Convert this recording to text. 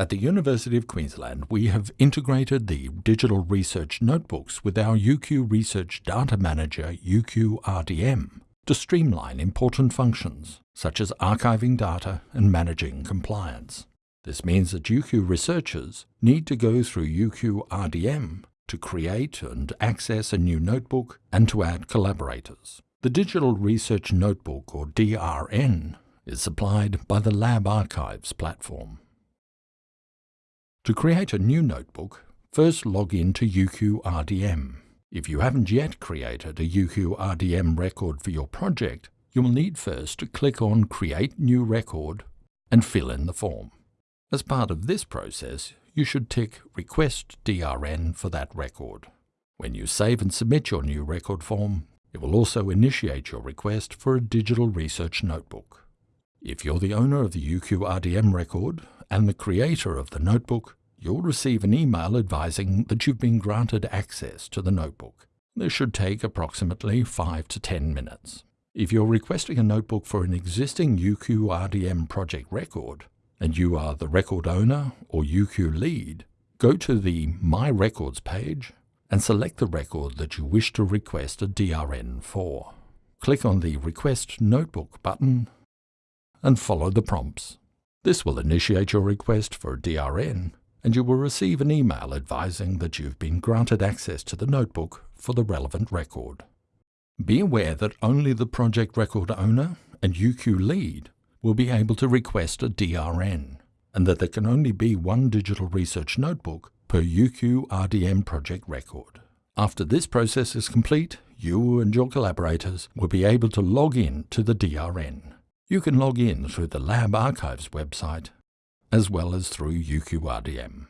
At the University of Queensland, we have integrated the digital research notebooks with our UQ Research Data Manager UQRDM to streamline important functions such as archiving data and managing compliance. This means that UQ researchers need to go through UQRDM to create and access a new notebook and to add collaborators. The Digital Research Notebook, or DRN, is supplied by the Lab Archives platform. To create a new notebook, first log in to UQRDM. If you haven't yet created a UQRDM record for your project, you will need first to click on Create New Record and fill in the form. As part of this process, you should tick Request DRN for that record. When you save and submit your new record form, it will also initiate your request for a digital research notebook. If you're the owner of the UQRDM record and the creator of the notebook, you'll receive an email advising that you've been granted access to the notebook. This should take approximately 5 to 10 minutes. If you're requesting a notebook for an existing UQRDM project record, and you are the record owner or UQ lead, go to the My Records page and select the record that you wish to request a DRN for. Click on the Request Notebook button and follow the prompts. This will initiate your request for a DRN, and you will receive an email advising that you've been granted access to the notebook for the relevant record. Be aware that only the project record owner and UQ lead will be able to request a DRN, and that there can only be one digital research notebook per UQ RDM project record. After this process is complete, you and your collaborators will be able to log in to the DRN. You can log in through the Lab Archives website as well as through UQRDM.